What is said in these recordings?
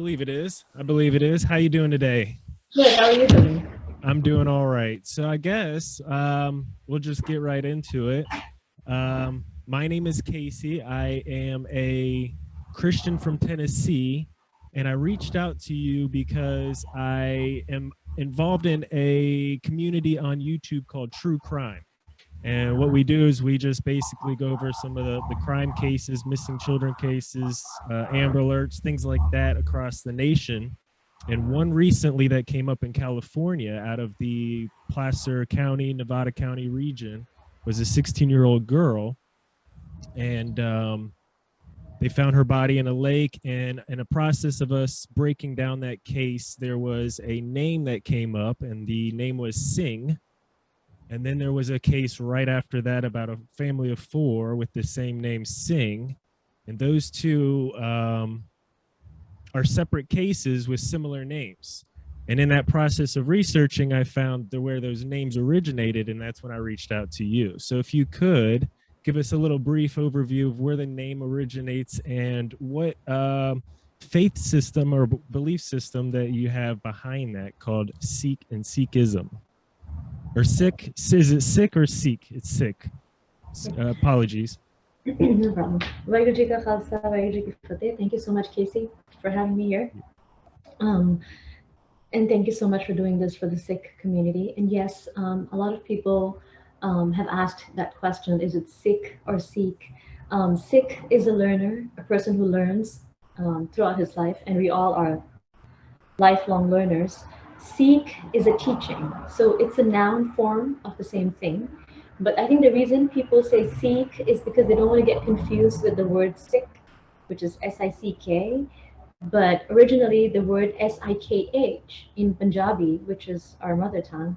believe it is. I believe it is. How you doing today? Good. How are you doing? I'm doing all right. So I guess um, we'll just get right into it. Um, my name is Casey. I am a Christian from Tennessee, and I reached out to you because I am involved in a community on YouTube called True Crime. And what we do is we just basically go over some of the, the crime cases, missing children cases, uh, Amber Alerts, things like that across the nation. And one recently that came up in California out of the Placer County, Nevada County region was a 16 year old girl. And um, they found her body in a lake. And in a process of us breaking down that case, there was a name that came up, and the name was Singh and then there was a case right after that about a family of four with the same name Singh. And those two um, are separate cases with similar names. And in that process of researching, I found the, where those names originated, and that's when I reached out to you. So if you could give us a little brief overview of where the name originates and what uh, faith system or belief system that you have behind that called Sikh and Sikhism or sick. Is it sick or seek? It's Sikh. Uh, apologies. no problem. Thank you so much, Casey, for having me here. Um, and thank you so much for doing this for the sick community. And yes, um, a lot of people um, have asked that question, is it sick or seek? Um, Sikh is a learner, a person who learns um, throughout his life, and we all are lifelong learners. Seek is a teaching. So it's a noun form of the same thing. But I think the reason people say seek is because they don't want to get confused with the word sick, which is S-I-C-K. But originally the word S-I-K-H in Punjabi, which is our mother tongue,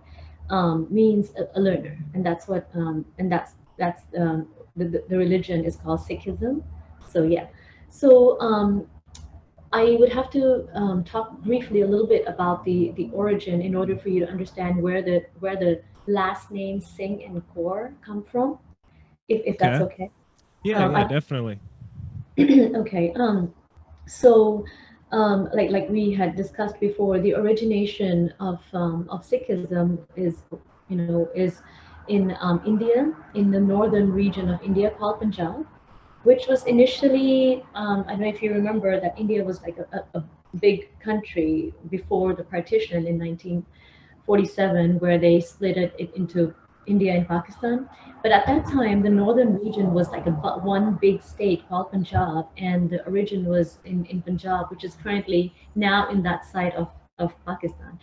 um, means a, a, learner. And that's what, um, and that's, that's um, the, the religion is called Sikhism. So yeah. So um, I would have to um, talk briefly a little bit about the the origin in order for you to understand where the where the last name Singh and Kaur come from, if, if that's okay. Yeah, um, yeah, I, definitely. okay. Um, so, um, like like we had discussed before, the origination of um, of Sikhism is, you know, is in um, India, in the northern region of India called Punjab which was initially, um, I don't know if you remember that India was like a, a, big country before the partition in 1947, where they split it, into India and Pakistan. But at that time, the northern region was like a one big state called Punjab, and the origin was in, in Punjab, which is currently now in that side of, of Pakistan.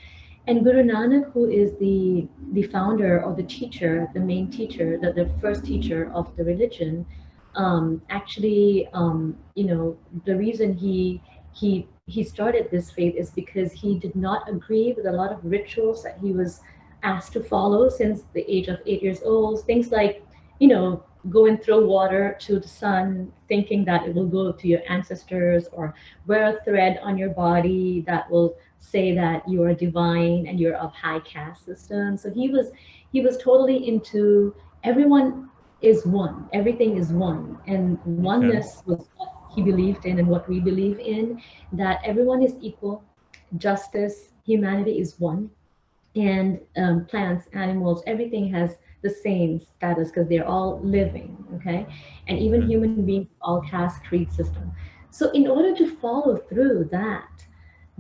And Guru Nanak, who is the, the founder or the teacher, the main teacher, the, the first teacher of the religion, um, actually, um, you know, the reason he he he started this faith is because he did not agree with a lot of rituals that he was asked to follow since the age of eight years old. Things like, you know, go and throw water to the sun, thinking that it will go to your ancestors, or wear a thread on your body that will say that you are divine and you're of high caste system. So he was he was totally into everyone is one. Everything is one. And oneness was what he believed in and what we believe in, that everyone is equal, justice, humanity is one. And um, plants, animals, everything has the same status because they're all living, okay? And even mm-hmm. human beings, all caste creed system. So in order to follow through that,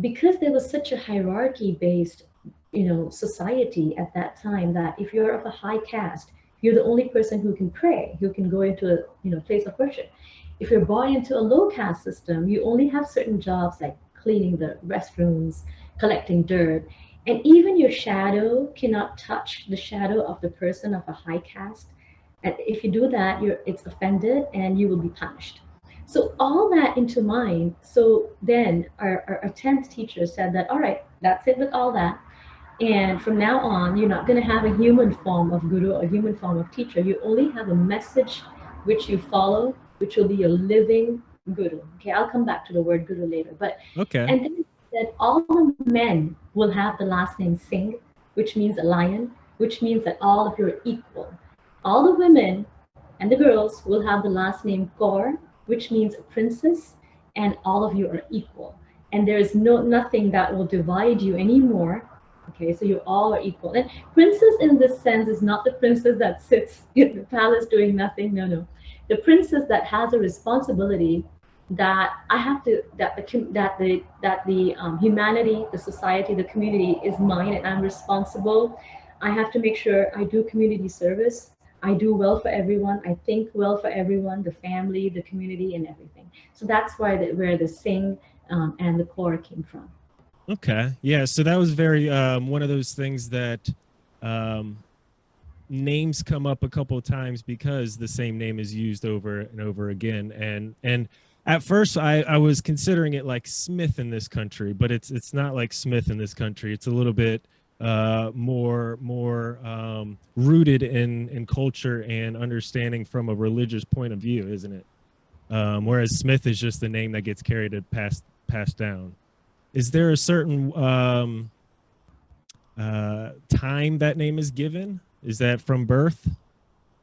because there was such a hierarchy based you know society at that time that if you're of a high caste you're the only person who can pray, who can go into a you know place of worship. If you're born into a low caste system, you only have certain jobs like cleaning the restrooms, collecting dirt, and even your shadow cannot touch the shadow of the person of a high caste. And if you do that, you're it's offended and you will be punished. So all that into mind. So then our, our, our 10th teacher said that, all right, that's it with all that. And from now on, you're not going to have a human form of guru, a human form of teacher. You only have a message which you follow, which will be a living guru. Okay, I'll come back to the word guru later. But okay. And then that all the men will have the last name Singh, which means a lion, which means that all of you are equal. All the women and the girls will have the last name Kaur, which means a princess, and all of you are equal. and there is no nothing that will divide you anymore. Okay, so you all are equal. And princess in this sense is not the princess that sits in the palace doing nothing. No, no. The princess that has a responsibility that I have to that the that the that the um, humanity, the society, the community is mine, and I'm responsible. I have to make sure I do community service. I do well for everyone. I think well for everyone, the family, the community, and everything. So that's why the, where the Singh um, and the Kaur came from. Okay, yeah. So that was very um, one of those things that um, names come up a couple of times because the same name is used over and over again, and and at first I, I was considering it like Smith in this country, but it's it's not like Smith in this country. It's a little bit uh, more more um, rooted in in culture and understanding from a religious point of view, isn't it? Um, whereas Smith is just the name that gets carried and passed passed down. Is there a certain um, uh, time that name is given? Is that from birth?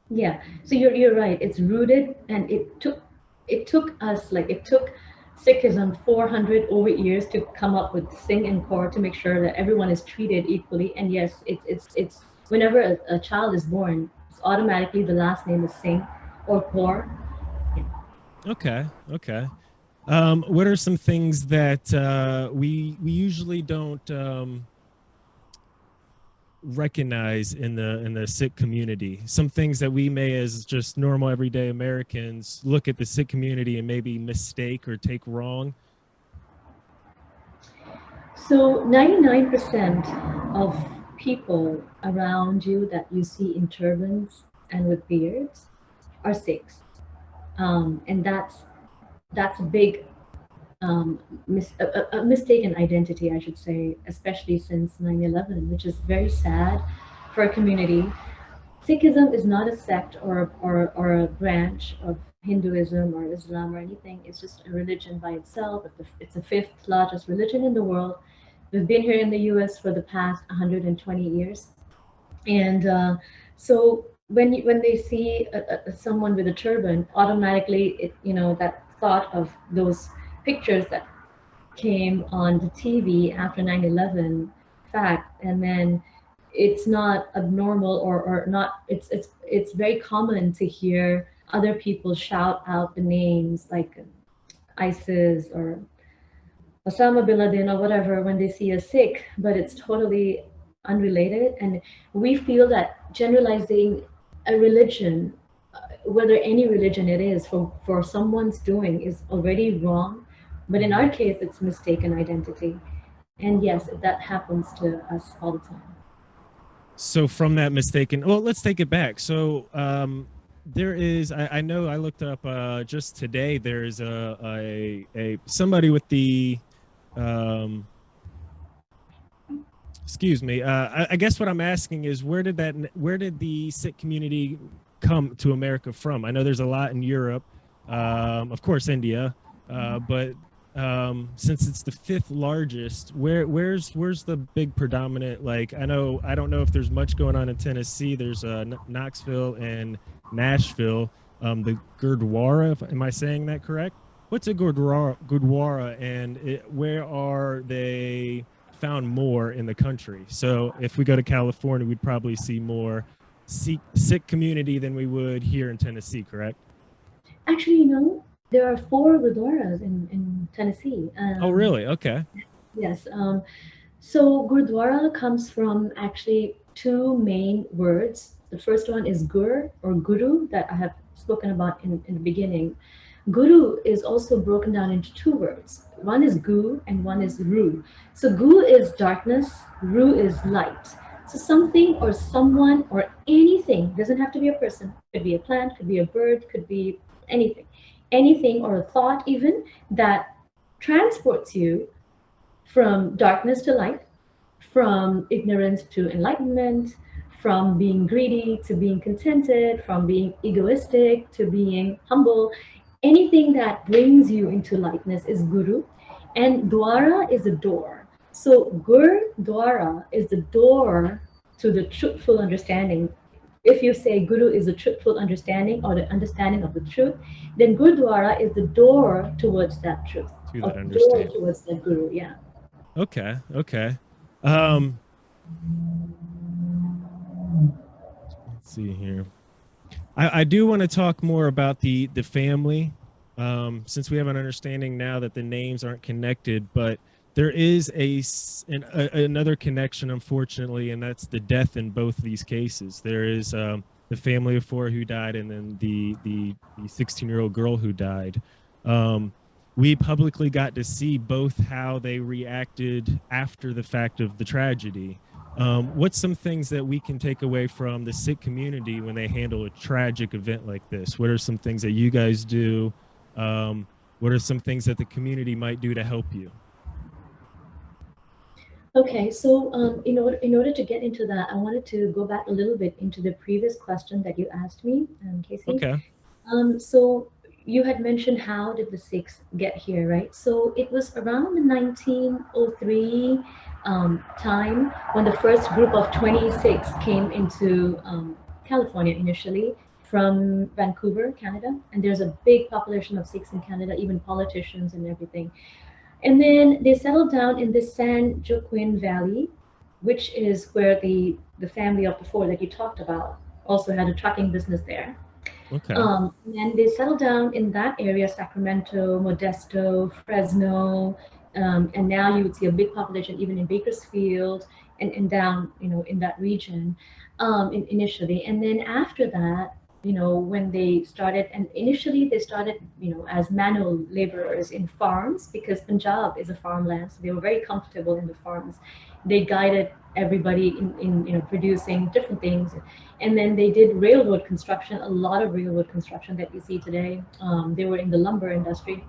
Yeah. So you're you're right. It's rooted, and it took it took us like it took Sikhism 400 over years to come up with Singh and Kaur to make sure that everyone is treated equally. And yes, it's it's it's whenever a, a child is born, it's automatically the last name is Singh or Kaur. Yeah. Okay. Okay. Um, what are some things that uh, we we usually don't um, recognize in the in the Sikh community some things that we may as just normal everyday americans look at the Sikh community and maybe mistake or take wrong so 99% of people around you that you see in turbans and with beards are Sikh. um, and that's that's a big um, mis a, a, mistaken identity, I should say, especially since 9-11, which is very sad for a community. Sikhism is not a sect or, or, or a branch of Hinduism or Islam or anything. It's just a religion by itself. It's the fifth largest religion in the world. We've been here in the US for the past 120 years. And uh, so when you, when they see a, a, someone with a turban, automatically, it, you know, that thought of those pictures that came on the TV after 9/11 fact, and then it's not abnormal or, or not. It's it's it's very common to hear other people shout out the names like ISIS or Osama bin Laden or whatever when they see a Sikh, but it's totally unrelated. And we feel that generalizing a religion, whether any religion it is, for, for someone's doing is already wrong but in our case, it's mistaken identity. And yes, that happens to us all the time. So from that mistaken, well, let's take it back. So um, there is, I, I, know I looked up uh, just today, there's a, a, a somebody with the, um, excuse me, uh, I, I guess what I'm asking is where did that, where did the Sikh community come to America from? I know there's a lot in Europe, um, of course, India, uh, but um, since it's the fifth largest, where where's where's the big predominant? Like I know I don't know if there's much going on in Tennessee. There's uh, Knoxville and Nashville. Um, the Gurdwara, am I saying that correct? What's a Gurdwara, Gurdwara and it, where are they found more in the country? So if we go to California, we'd probably see more Sikh, Sikh community than we would here in Tennessee, correct? Actually, you know, there are four Gurdwaras in, in Tennessee. Um, oh, really? Okay. Yes. Um, so Gurdwara comes from actually two main words. The first one is Gur or Guru that I have spoken about in, in the beginning. Guru is also broken down into two words. One is Gu and one is Ru. So Gu is darkness, Ru is light. So something or someone or anything, doesn't have to be a person, could be a plant, could be a bird, could be anything anything or a thought even that transports you from darkness to light, from ignorance to enlightenment, from being greedy to being contented, from being egoistic to being humble. Anything that brings you into lightness is guru. And dwara is a door. So gur dwara is the door to the truthful understanding if you say Guru is a truthful understanding or the understanding of the truth, then Gurdwara is the door towards that truth. through that understanding. joy towards the guru. Yeah. Okay. Okay. Um, let's see here. I, I do want to talk more about the the family, um, since we have an understanding now that the names aren't connected, but there is a, an, a another connection, unfortunately, and that's the death in both these cases. There is um, the family of four who died, and then the the the 16 year old girl who died. Um, we publicly got to see both how they reacted after the fact of the tragedy. Um, what's some things that we can take away from the Sikh community when they handle a tragic event like this? What are some things that you guys do? Um, what are some things that the community might do to help you? Okay, so um, in order in order to get into that, I wanted to go back a little bit into the previous question that you asked me, um, Casey. Okay. Um, so you had mentioned how did the Sikhs get here, right? So it was around the 1903 um, time when the first group of 26 came into um, California initially from Vancouver, Canada, and there's a big population of Sikhs in Canada, even politicians and everything. And then they settled down in the San Joaquin Valley, which is where the the family of the four that you talked about also had a trucking business there. Okay. Um, and they settled down in that area, Sacramento, Modesto, Fresno, um, and now you would see a big population even in Bakersfield and, and down, you know, in that region um, in, initially. And then after that, you know, when they started, and initially they started, you know, as manual laborers in farms because Punjab is a farmland, so they were very comfortable in the farms. They guided everybody in, in you know, producing different things. And then they did railroad construction a lot of railroad construction that you see today. Um, they were in the lumber industry.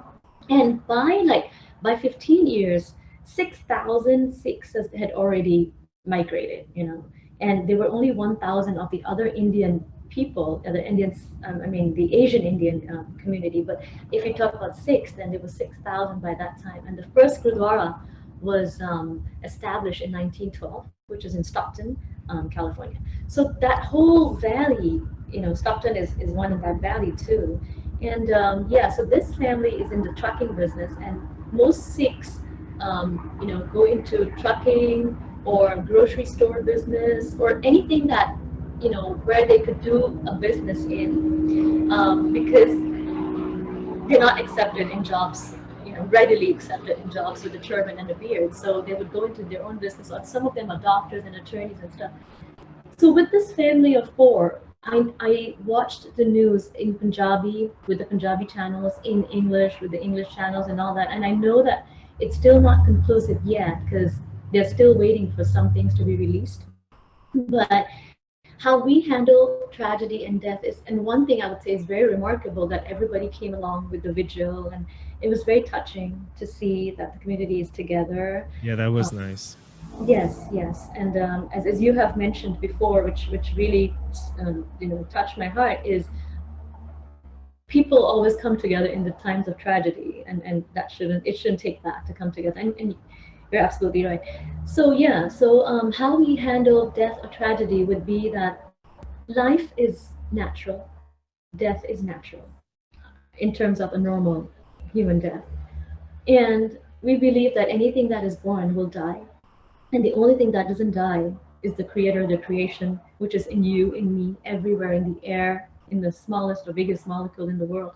And by like by 15 years 6000 Sikhs had already migrated you know. And there were only 1000 of the other indian people uh, the indians um, i mean the asian indian um, community but if you talk about Sikhs then there was 6000 by that time. And the first gurdwara was um, established in 1912 which is in stockton um, california. So that whole valley you know stockton is, is one in that valley too. And um, yeah so this family is in the trucking business and most sikhs um, you know go into trucking or grocery store business or anything that you know where they could do a business in um, because they're not accepted in jobs you know readily accepted in jobs with a turban and a beard so they would go into their own business some of them are doctors and attorneys and stuff so with this family of four, I, I watched the news in Punjabi with the Punjabi channels, in English with the English channels and all that. And I know that it's still not conclusive yet because they're still waiting for some things to be released. But how we handle tragedy and death is, and one thing I would say is very remarkable that everybody came along with the vigil and it was very touching to see that the community is together. Yeah, that was uh, nice. Yes, yes, and um, as, as you have mentioned before, which which really um, you know touched my heart, is people always come together in the times of tragedy, and and that shouldn't it shouldn't take that to come together. And, and you're absolutely right. So yeah, so um, how we handle death or tragedy would be that life is natural, death is natural, in terms of a normal human death, and we believe that anything that is born will die and the only thing that doesn't die is the creator, the creation, which is in you, in me, everywhere, in the air, in the smallest or biggest molecule in the world.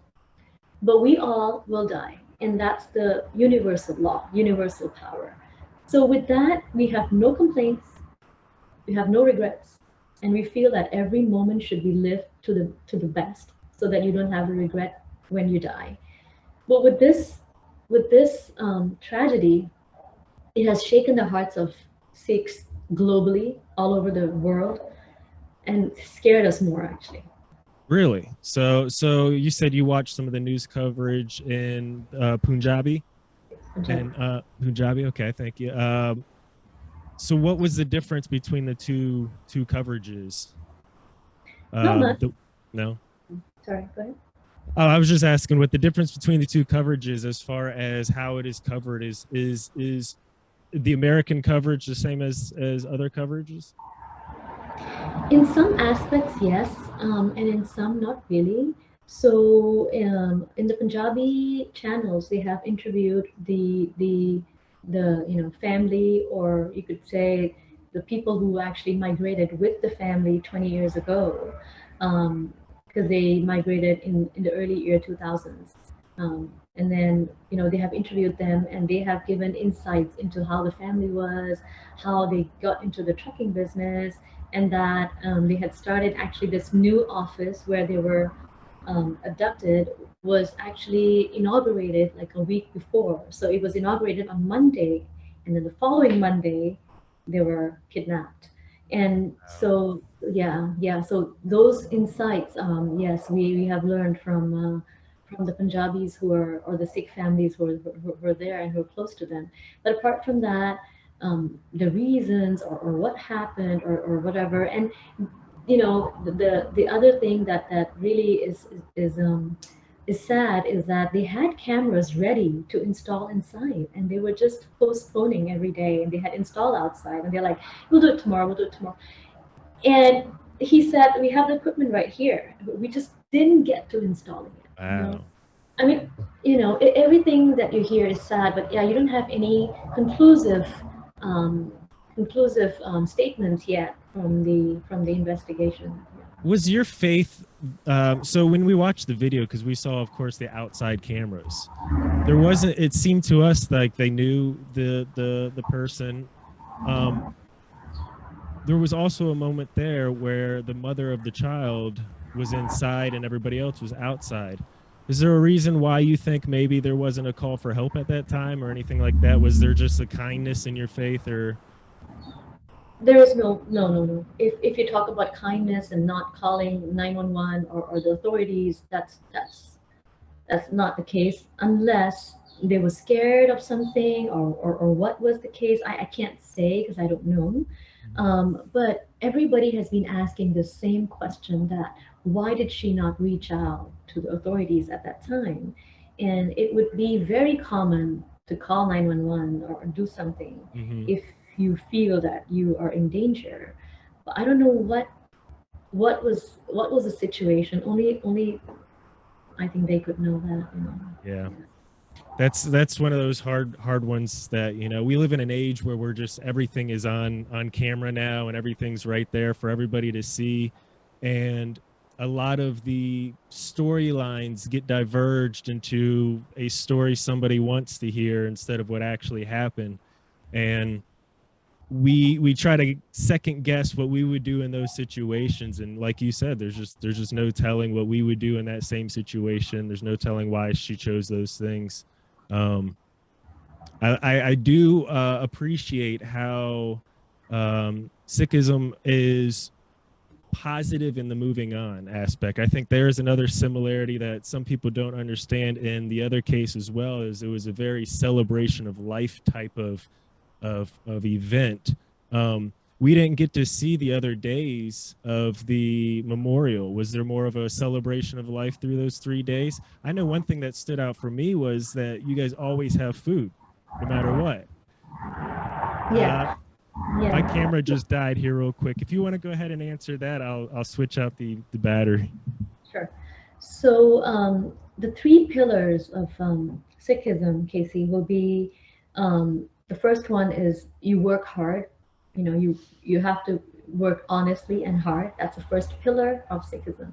But we all will die. And that's the universal law, universal power. So with that, we have no complaints, we have no regrets, and we feel that every moment should be lived to the to the best so that you don't have a regret when you die. But with this with this um, tragedy, it has shaken the hearts of Sikhs globally, all over the world, and scared us more actually. Really? So, so you said you watched some of the news coverage in uh, Punjabi and uh, Punjabi. Okay, thank you. Um, so, what was the difference between the two two coverages? Not Um, much. the- no. Sorry, go ahead. Oh, I was just asking what the difference between the two coverages as far as how it is covered is is is the American coverage the same as as other coverages? In some aspects, yes, um, and in some, not really. So um, in the Punjabi channels, they have interviewed the the the you know family, or you could say the people who actually migrated with the family 20 years ago, because um, they migrated in in the early year 2000s. Um, and then you know they have interviewed them and they have given insights into how the family was how they got into the trucking business and that um, they had started actually this new office where they were um, abducted was actually inaugurated like a week before. So it was inaugurated on monday and then the following monday they were kidnapped. And so yeah yeah so those insights um, yes we, we have learned from uh, from the Punjabis who are, or the Sikh families who are, who are there and who are close to them. But apart from that, um, the reasons or, or what happened or, or whatever, and you know, the the other thing that that really is is um, is sad is that they had cameras ready to install inside, and they were just postponing every day, and they had installed outside, and they're like, "We'll do it tomorrow. We'll do it tomorrow," and he said, "We have the equipment right here, but we just didn't get to installing it." Wow. You know? I mean, you know, everything that you hear is sad, but yeah, you don't have any conclusive, um, conclusive um, statements yet from the from the investigation. Was your faith? Um, so when we watched the video, because we saw, of course, the outside cameras, there wasn't. It seemed to us like they knew the the the person. Um, there was also a moment there where the mother of the child was inside and everybody else was outside. Is there a reason why you think maybe there wasn't a call for help at that time or anything like that? Was there just a kindness in your faith or? There is no, no, no, no. If, if you talk about kindness and not calling 911 or, or the authorities, that's, that's, that's not the case unless they were scared of something or, or, or what was the case. I, I can't say because I don't know. Mm-hmm. Um, but everybody has been asking the same question that why did she not reach out to the authorities at that time? And it would be very common to call 911 or do something mm-hmm. if you feel that you are in danger. But I don't know what what was what was the situation. Only only I think they could know that. You know. Yeah. That's that's one of those hard hard ones that you know we live in an age where we're just everything is on on camera now and everything's right there for everybody to see and a lot of the storylines get diverged into a story somebody wants to hear instead of what actually happened and we we try to second guess what we would do in those situations. And like you said there's just there's just no telling what we would do in that same situation. There's no telling why she chose those things. Um i i, I do uh appreciate how um sikhism is positive in the moving on aspect. I think there is another similarity that some people don't understand in the other case as well is it was a very celebration of life type of of of event. Um, we didn't get to see the other days of the memorial. Was there more of a celebration of life through those three days? I know one thing that stood out for me was that you guys always have food, no matter what. Yeah. Uh, yeah. My camera just died here real quick. If you want to go ahead and answer that, I'll, I'll switch out the, the battery. Sure. So um, the three pillars of um, Sikhism, Casey, will be um, the first one is you work hard. You know, you, you have to work honestly and hard. That's the first pillar of Sikhism.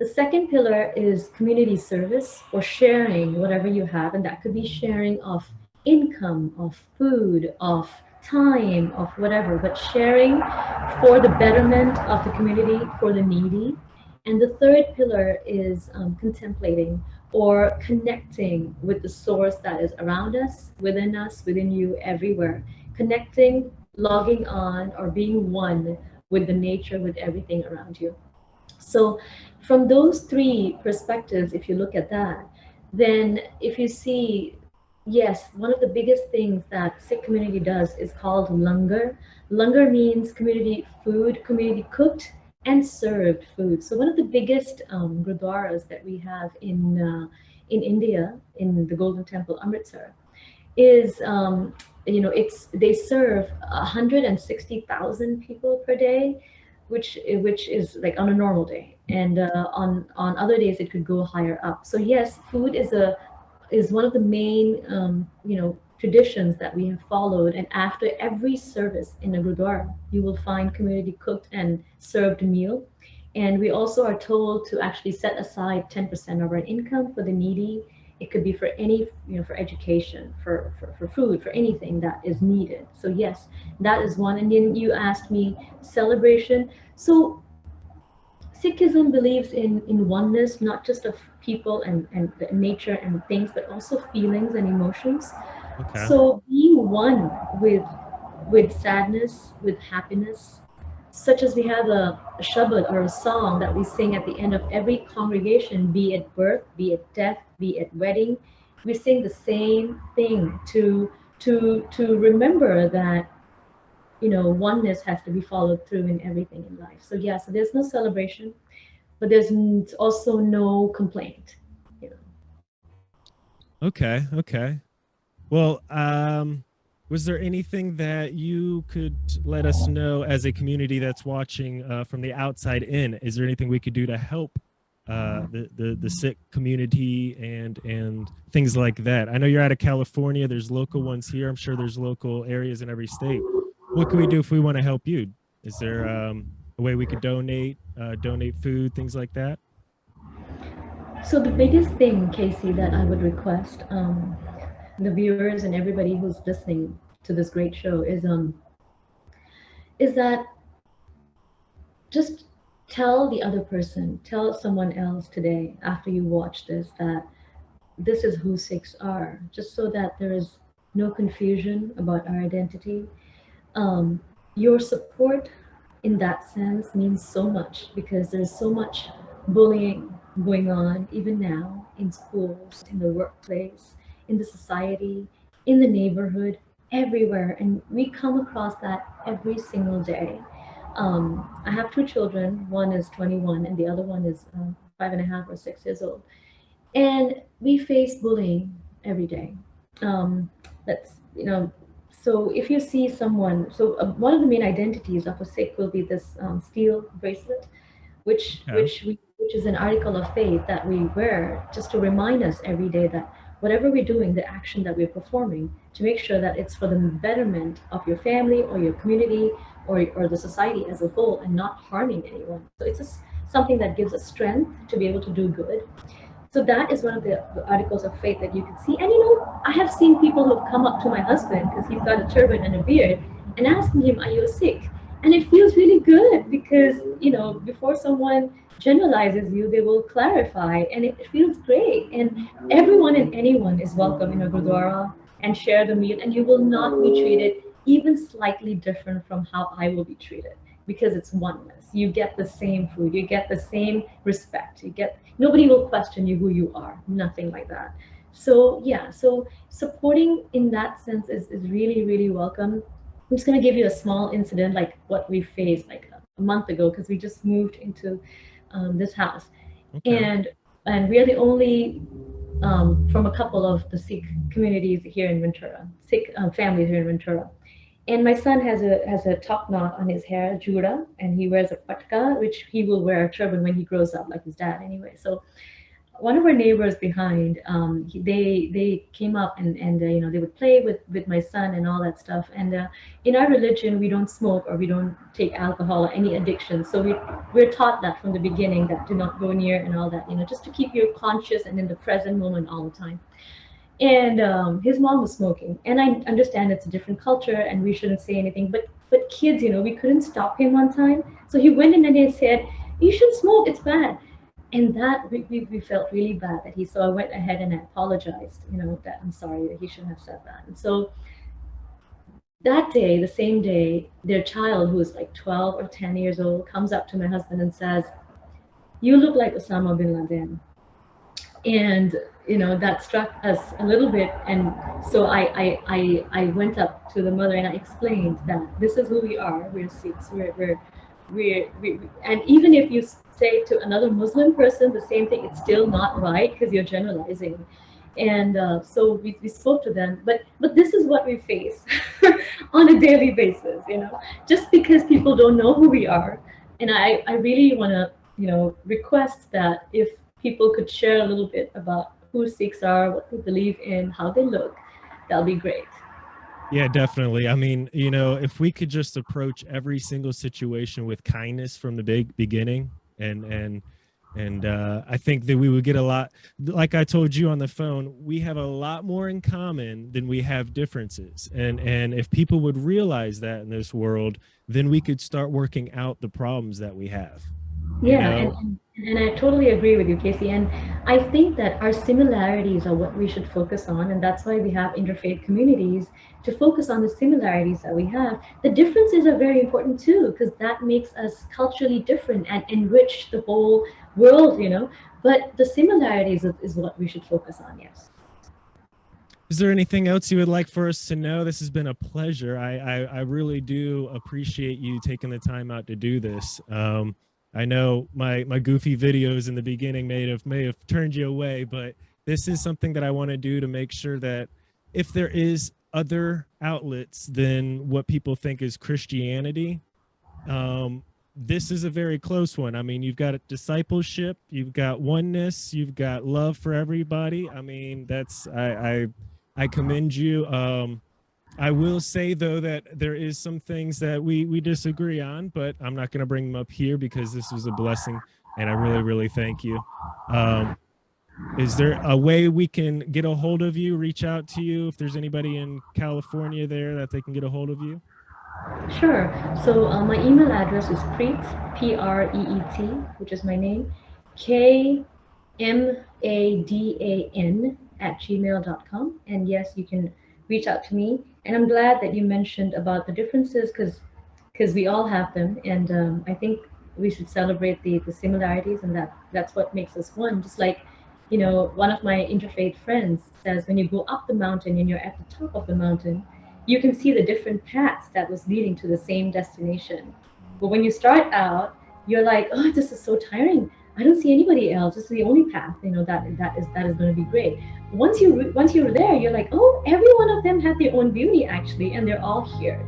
The second pillar is community service or sharing whatever you have, and that could be sharing of income, of food, of time, of whatever, but sharing for the betterment of the community, for the needy. And the third pillar is um, contemplating or connecting with the source that is around us, within us, within you, everywhere. Connecting, logging on, or being one with the nature, with everything around you. So, from those three perspectives, if you look at that, then if you see yes, one of the biggest things that Sikh community does is called langar. Langar means community food, community cooked and served food. So one of the biggest um, gurdwaras that we have in uh, in India, in the Golden Temple, Amritsar, is um, you know it's they serve 160,000 people per day. which which is like on a normal day, and uh, on on other days it could go higher up. So yes, food is a is one of the main um, you know traditions that we have followed. And after every service in a gurdwara, you will find community cooked and served meal. And we also are told to actually set aside 10% of our income for the needy. It could be for any, you know, for education, for, for, for food, for anything that is needed. So yes, that is one. And then you asked me celebration. So Sikhism believes in, in oneness, not just of people and, and nature and things, but also feelings and emotions. Okay. So being one with with sadness, with happiness, such as we have a, a shabad or a song that we sing at the end of every congregation, be it birth, be it death, be it wedding, we sing the same thing to to to remember that you know oneness has to be followed through in everything in life. So yeah, so there's no celebration, but there's also no complaint. You know. Okay. Okay. Well, um, was there anything that you could let us know as a community that's watching uh, from the outside in? Is there anything we could do to help uh, the, the the Sikh community and and things like that? I know you're out of California. There's local ones here. I'm sure there's local areas in every state. What can we do if we want to help you? Is there um, a way we could donate, uh, donate food, things like that? So the biggest thing, Casey, that I would request um, the viewers and everybody who's listening to this great show is um is that just tell the other person, tell someone else today after you watch this that this is who Sikhs are, just so that there is no confusion about our identity. Um, your support in that sense means so much because there's so much bullying going on even now in schools, in the workplace, in the society, in the neighborhood, everywhere. And we come across that every single day. Um, I have two children. One is 21 and the other one is uh, five and a half or six years old. And we face bullying every day. Um, that's, you know, so if you see someone, so uh, one of the main identities of a Sikh will be this um, steel bracelet, which, which, we, which is an article of faith that we wear just to remind us every day that whatever we're doing, the action that we're performing, to make sure that it's for the betterment of your family or your community or, or the society as a whole and not harming anyone. So it's just something that gives us strength to be able to do good. So that is one of the, articles of faith that you can see. And you know, I have seen people who have come up to my husband because he's got a turban and a beard and asking him, are you Sikh? And it feels really good because, you know, before someone generalizes you, they will clarify, and it feels great. And everyone and anyone is welcome in a gurdwara and share the meal, and you will not be treated even slightly different from how I will be treated because it's oneness. You get the same food, you get the same respect, you get nobody will question you who you are, nothing like that. So yeah, so supporting in that sense is, is really, really welcome. I'm just gonna give you a small incident like what we faced like a month ago because we just moved into um, this house. Okay. And and we are the only um, from a couple of the Sikh communities here in Ventura, Sikh uh, families here in Ventura. And my son has a has a top knot on his hair, jura, and he wears a patka, which he will wear a turban when he grows up, like his dad anyway. So one of our neighbors behind, um, he, they they came up and and uh, you know they would play with with my son and all that stuff. And uh, in our religion, we don't smoke or we don't take alcohol or any addiction. So we we're taught that from the beginning that do not go near and all that. You know, just to keep you conscious and in the present moment all the time. And um, his mom was smoking, and I understand it's a different culture and we shouldn't say anything. But but kids, you know, we couldn't stop him one time. So he went in and he said, "You should smoke. It's bad." And that we, we, we, felt really bad that he so i went ahead and I apologized you know that i'm sorry that he shouldn't have said that. And so that day the same day their child who was like 12 or 10 years old comes up to my husband and says you look like osama bin laden. And you know that struck us a little bit. And so I, I i i went up to the mother and i explained that this is who we are. We're sikhs. We're, we're we're, we, and even if you say to another Muslim person the same thing, it's still not right because you're generalizing. And uh, so we, we spoke to them, but but this is what we face on a daily basis, you know. Just because people don't know who we are and I, I really want to, you know, request that if people could share a little bit about who Sikhs are, what they believe in, how they look, that'll be great. Yeah, definitely. I mean, you know, if we could just approach every single situation with kindness from the big beginning and and and uh, I think that we would get a lot. Like I told you on the phone, we have a lot more in common than we have differences. And and if people would realize that in this world, then we could start working out the problems that we have. Yeah, you know? and, and I totally agree with you, Casey. And I think that our similarities are what we should focus on. And that's why we have interfaith communities to focus on the similarities that we have. The differences are very important too, because that makes us culturally different and enrich the whole world, you know. But the similarities is what we should focus on, yes. Is there anything else you would like for us to know? This has been a pleasure. I, I, I really do appreciate you taking the time out to do this. Um, I know my my goofy videos in the beginning may have may have turned you away, but this is something that I want to do to make sure that if there is other outlets than what people think is Christianity, um, this is a very close one. I mean, you've got discipleship, you've got oneness, you've got love for everybody. I mean, that's I I, I commend you. Um, I will say though that there is some things that we we disagree on, but I'm not going to bring them up here because this was a blessing, and I really really thank you. Um, is there a way we can get a hold of you, reach out to you if there's anybody in California there that they can get a hold of you? Sure. So uh, my email address is Preet, P-R-E-E-T, which is my name, K-M-A-D-A-N at gmail.com. And yes, you can reach out to me. And I'm glad that you mentioned about the differences because because we all have them. And um, I think we should celebrate the, the similarities and that that's what makes us one. Just like, you know, one of my interfaith friends says when you go up the mountain and you're at the top of the mountain, you can see the different paths that was leading to the same destination. But when you start out, you're like, oh, this is so tiring. I don't see anybody else. This is the only path, you know, that that is that is going to be great. Once you once you're there, you're like, oh, every one of them have their own beauty actually, and they're all here.